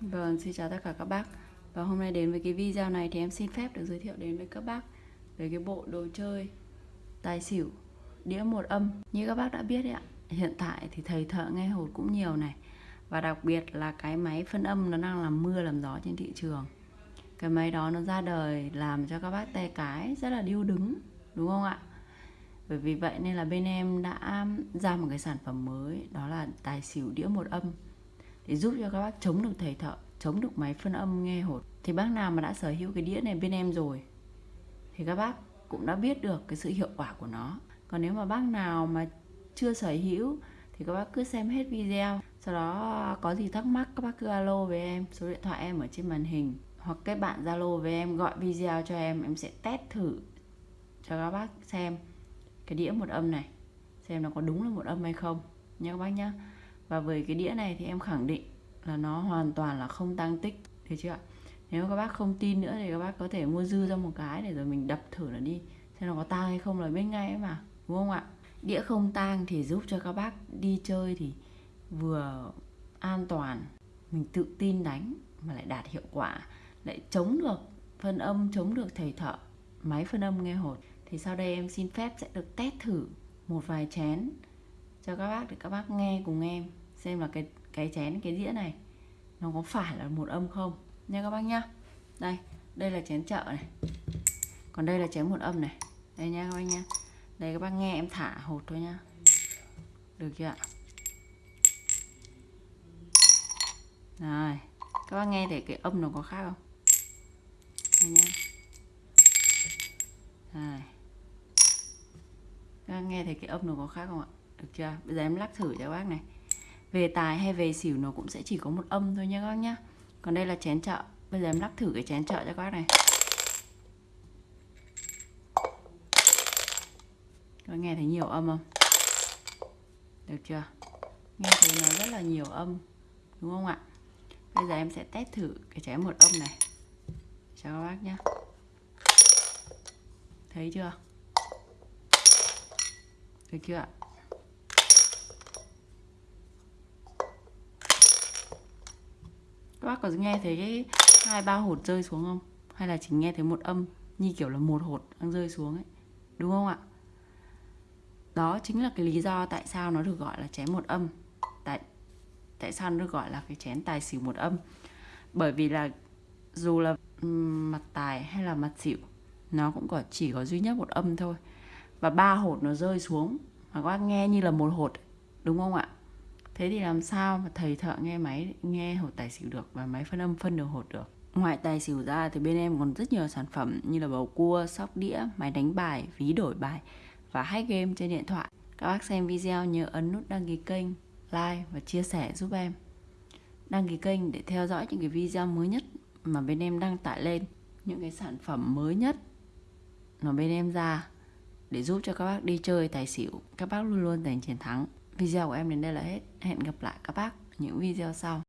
Vâng, xin chào tất cả các bác. Và hôm nay đến với cái video này thì em xin phép được giới thiệu đến với các bác Về cái bộ đồ chơi tài xỉu đĩa một âm. Như các bác đã biết đấy ạ Hiện tại thì thầy thợ nghe hột cũng nhiều này. Và đặc biệt là cái máy phân âm nó đang làm mưa làm gió trên thị trường. Cái máy đó nó ra đời làm cho các bác tay cái rất là điêu đứng Đúng không ạ? Bởi vì vậy nên là bên em đã ra một cái sản phẩm mới Đó là tài xỉu đĩa một âm để giúp cho các bác chống được thầy thợ, chống được máy phân âm nghe hột. Thì bác nào mà đã sở hữu cái đĩa này bên em rồi, thì các bác cũng đã biết được cái sự hiệu quả của nó. Còn nếu mà bác nào mà chưa sở hữu, thì các bác cứ xem hết video, sau đó có gì thắc mắc các bác cứ alo với em, số điện thoại em ở trên màn hình, hoặc các bạn zalo với em, gọi video cho em em sẽ test thử cho các bác xem cái đĩa một âm này, xem nó có đúng là một âm hay không. Nha các bác nhá và với cái đĩa này thì em khẳng định là nó hoàn toàn là không tăng tích, được chưa ạ? Nếu các bác không tin nữa thì các bác có thể mua dư ra một cái để rồi mình đập thử nó đi, xem nó có tang hay không là biết ngay ấy mà, đúng không ạ? Đĩa không tang thì giúp cho các bác đi chơi thì vừa an toàn, mình tự tin đánh mà lại đạt hiệu quả, lại chống được phân âm, chống được thầy thợ, máy phân âm nghe hột. Thì sau đây em xin phép sẽ được test thử một vài chén cho các bác để các bác nghe cùng em xem là cái cái chén, cái dĩa này, nó có phải là một âm không nha các bác nhá. Đây đây là chén chợ này. Còn đây là chén một âm này. Đây nha các bác nhá. Đây các bác nghe em thả hột thôi nhá. Được chưa ạ? Rồi các bác nghe thấy cái âm nó có khác không? Đây nhá. Rồi các bác nghe thấy cái âm nó có khác không ạ? Được chưa? Bây giờ em lắc thử cho các bác này về tài hay về xỉu nó cũng sẽ chỉ có một âm thôi nha các bác nhá. Còn đây là chén chợ. Bây giờ em lắc thử cái chén chợ cho các bác này. Các nghe thấy nhiều âm không? Được chưa? Nghe thấy nó rất là nhiều âm, đúng không ạ? Bây giờ em sẽ test thử cái chén một âm này. Cho các bác nhé thấy chưa? Được chưa ạ? Các bác có nghe thấy cái hai ba hột rơi xuống không? Hay là chỉ nghe thấy một âm như kiểu là một hột đang rơi xuống ấy? Đúng không ạ? Đó chính là cái lý do tại sao nó được gọi là chén một âm. Tại tại sao nó được gọi là cái chén tài xỉu một âm? Bởi vì là dù là mặt tài hay là mặt xỉu, nó cũng có, chỉ có duy nhất một âm thôi. Và ba hột nó rơi xuống, mà các bác nghe như là một hột đúng không ạ? Thế thì làm sao mà thầy thợ nghe máy, nghe hột tài xỉu được và máy phân âm phân được hột được? Ngoài tài xỉu ra thì bên em còn rất nhiều sản phẩm như là bầu cua, sóc đĩa, máy đánh bài, ví đổi bài và hack game trên điện thoại. Các bác xem video nhớ ấn nút đăng ký kênh, like và chia sẻ giúp em. Đăng ký kênh để theo dõi những cái video mới nhất mà bên em đăng tải lên. Những cái sản phẩm mới nhất mà bên em ra để giúp cho các bác đi chơi tài xỉu. Các bác luôn luôn giành chiến thắng video của em đến đây là hết. Hẹn gặp lại các bác những video sau.